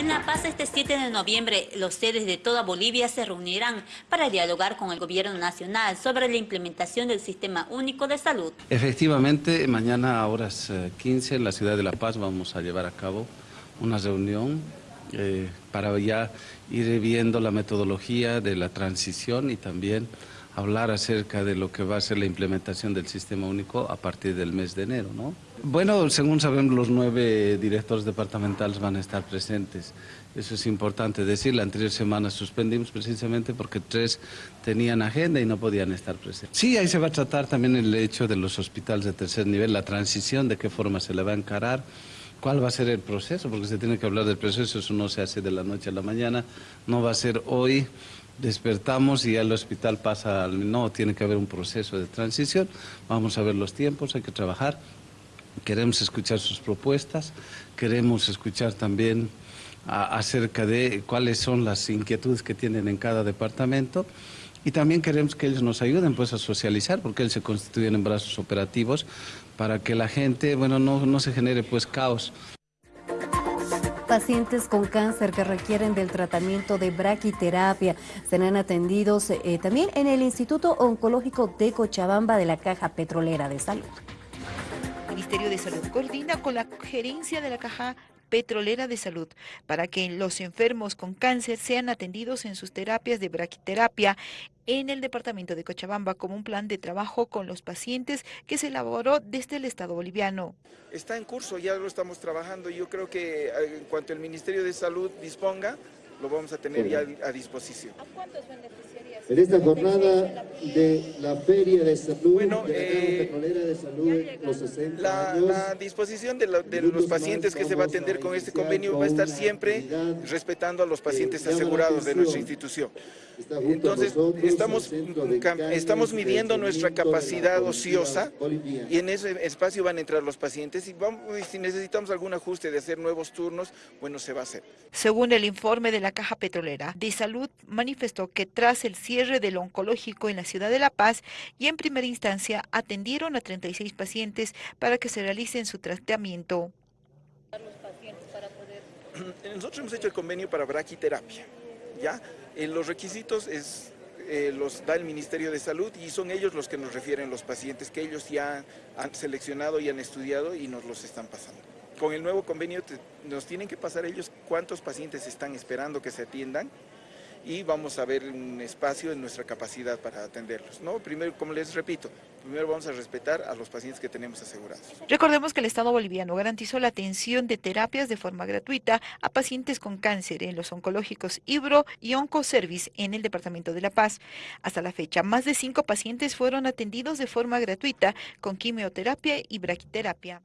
En La Paz este 7 de noviembre los sedes de toda Bolivia se reunirán para dialogar con el gobierno nacional sobre la implementación del Sistema Único de Salud. Efectivamente, mañana a horas 15 eh, en la ciudad de La Paz vamos a llevar a cabo una reunión eh, para ya ir viendo la metodología de la transición y también hablar acerca de lo que va a ser la implementación del sistema único a partir del mes de enero. ¿no? Bueno, según sabemos, los nueve directores departamentales van a estar presentes. Eso es importante decir. La anterior semana suspendimos precisamente porque tres tenían agenda y no podían estar presentes. Sí, ahí se va a tratar también el hecho de los hospitales de tercer nivel, la transición, de qué forma se le va a encarar cuál va a ser el proceso, porque se tiene que hablar del proceso, eso no se hace de la noche a la mañana, no va a ser hoy, despertamos y ya el hospital pasa, al, no, tiene que haber un proceso de transición, vamos a ver los tiempos, hay que trabajar, queremos escuchar sus propuestas, queremos escuchar también acerca de cuáles son las inquietudes que tienen en cada departamento y también queremos que ellos nos ayuden pues a socializar porque ellos se constituyen en brazos operativos para que la gente, bueno, no, no se genere pues caos. Pacientes con cáncer que requieren del tratamiento de braquiterapia serán atendidos eh, también en el Instituto Oncológico de Cochabamba de la Caja Petrolera de Salud. El Ministerio de Salud coordina con la gerencia de la Caja Petrolera de Salud para que los enfermos con cáncer sean atendidos en sus terapias de braquiterapia en el departamento de Cochabamba como un plan de trabajo con los pacientes que se elaboró desde el Estado boliviano. Está en curso, ya lo estamos trabajando. Yo creo que eh, en cuanto el Ministerio de Salud disponga, lo vamos a tener ya a disposición. ¿A cuántos en esta jornada de la Feria de Salud, bueno, de la eh, Petrolera de Salud, los 60 la, años, la disposición de, de los pacientes que se va a atender con este convenio va a estar siempre respetando a los pacientes asegurados de nuestra institución. Entonces, estamos, estamos midiendo nuestra capacidad ociosa y en ese espacio van a entrar los pacientes y vamos, si necesitamos algún ajuste de hacer nuevos turnos, bueno, se va a hacer. Según el informe de la Caja Petrolera de Salud, manifestó que tras el cierre del oncológico en la ciudad de La Paz y en primera instancia atendieron a 36 pacientes para que se realicen su tratamiento. Nosotros hemos hecho el convenio para braquiterapia, ¿ya? Eh, los requisitos es, eh, los da el Ministerio de Salud y son ellos los que nos refieren los pacientes que ellos ya han seleccionado y han estudiado y nos los están pasando. Con el nuevo convenio nos tienen que pasar ellos cuántos pacientes están esperando que se atiendan y vamos a ver un espacio en nuestra capacidad para atenderlos. ¿no? Primero, como les repito, primero vamos a respetar a los pacientes que tenemos asegurados. Recordemos que el Estado boliviano garantizó la atención de terapias de forma gratuita a pacientes con cáncer en los oncológicos Ibro y Oncoservice en el Departamento de La Paz. Hasta la fecha, más de cinco pacientes fueron atendidos de forma gratuita con quimioterapia y braquiterapia.